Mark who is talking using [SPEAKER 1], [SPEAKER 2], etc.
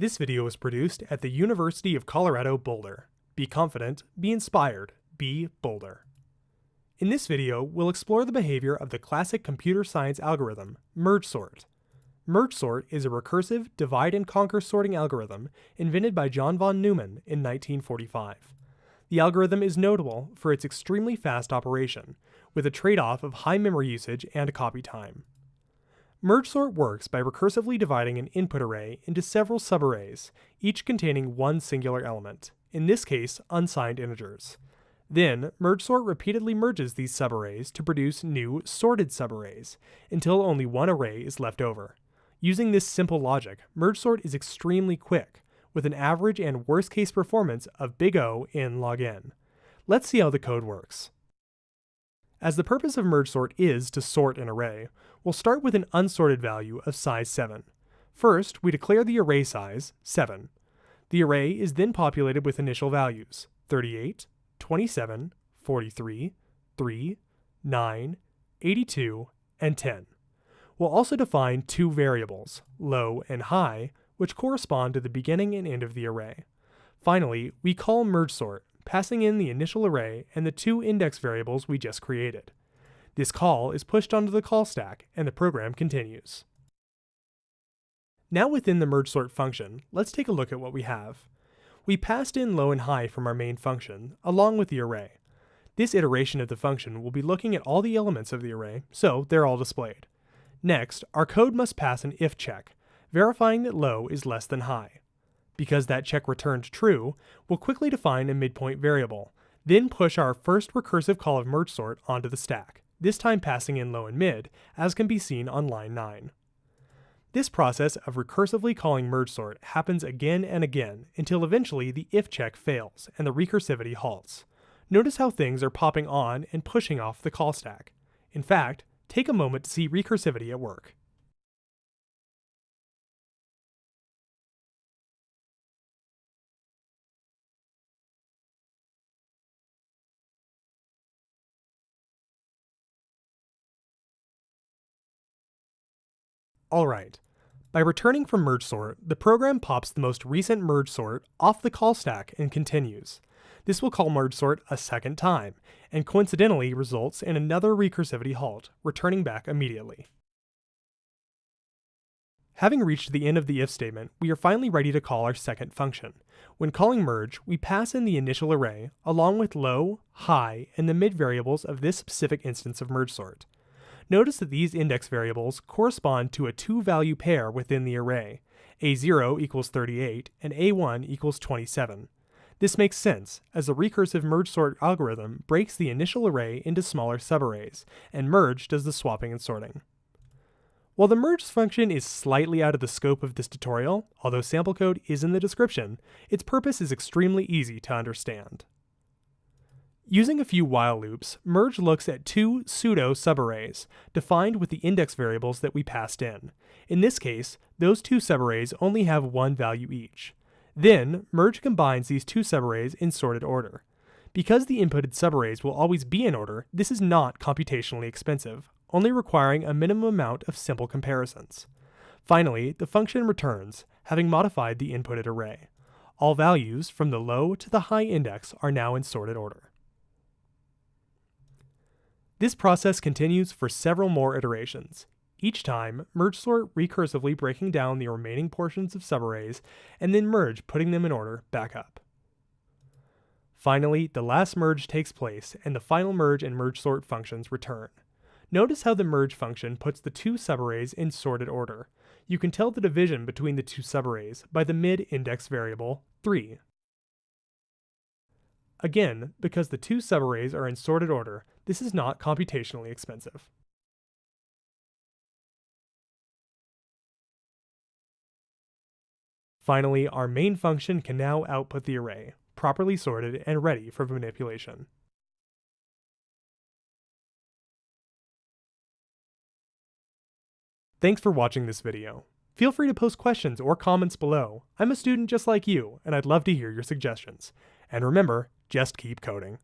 [SPEAKER 1] This video was produced at the University of Colorado Boulder. Be confident, be inspired, be Boulder. In this video, we'll explore the behavior of the classic computer science algorithm, merge sort. Merge sort is a recursive divide and conquer sorting algorithm invented by John von Neumann in 1945. The algorithm is notable for its extremely fast operation, with a trade-off of high memory usage and copy time. Merge sort works by recursively dividing an input array into several subarrays, each containing one singular element, in this case unsigned integers. Then, merge sort repeatedly merges these subarrays to produce new sorted subarrays, until only one array is left over. Using this simple logic, merge sort is extremely quick, with an average and worst case performance of big O n log n. Let's see how the code works. As the purpose of merge sort is to sort an array, we'll start with an unsorted value of size 7. First, we declare the array size, 7. The array is then populated with initial values, 38, 27, 43, 3, 9, 82, and 10. We'll also define two variables, low and high, which correspond to the beginning and end of the array. Finally, we call merge sort, passing in the initial array and the two index variables we just created. This call is pushed onto the call stack and the program continues. Now within the merge sort function, let's take a look at what we have. We passed in low and high from our main function, along with the array. This iteration of the function will be looking at all the elements of the array, so they're all displayed. Next, our code must pass an if check, verifying that low is less than high. Because that check returned true, we'll quickly define a midpoint variable, then push our first recursive call of merge sort onto the stack, this time passing in low and mid, as can be seen on line 9. This process of recursively calling merge sort happens again and again until eventually the if check fails and the recursivity halts. Notice how things are popping on and pushing off the call stack. In fact, take a moment to see recursivity at work. Alright, by returning from merge sort, the program pops the most recent merge sort off the call stack and continues. This will call merge sort a second time, and coincidentally results in another recursivity halt, returning back immediately. Having reached the end of the if statement, we are finally ready to call our second function. When calling merge, we pass in the initial array, along with low, high, and the mid variables of this specific instance of merge sort. Notice that these index variables correspond to a two-value pair within the array. A0 equals 38 and A1 equals 27. This makes sense, as the recursive merge sort algorithm breaks the initial array into smaller subarrays, and merge does the swapping and sorting. While the merge function is slightly out of the scope of this tutorial, although sample code is in the description, its purpose is extremely easy to understand. Using a few while loops, merge looks at two pseudo subarrays, defined with the index variables that we passed in. In this case, those two subarrays only have one value each. Then, merge combines these two subarrays in sorted order. Because the inputted subarrays will always be in order, this is not computationally expensive, only requiring a minimum amount of simple comparisons. Finally, the function returns, having modified the inputted array. All values, from the low to the high index, are now in sorted order. This process continues for several more iterations, each time merge sort recursively breaking down the remaining portions of subarrays, and then merge putting them in order back up. Finally, the last merge takes place and the final merge and merge sort functions return. Notice how the merge function puts the two subarrays in sorted order. You can tell the division between the two subarrays by the mid-index variable 3. Again, because the two subarrays are in sorted order, this is not computationally expensive. Finally, our main function can now output the array, properly sorted and ready for manipulation. Thanks for watching this video. Feel free to post questions or comments below. I'm a student just like you, and I'd love to hear your suggestions. And remember, just keep coding.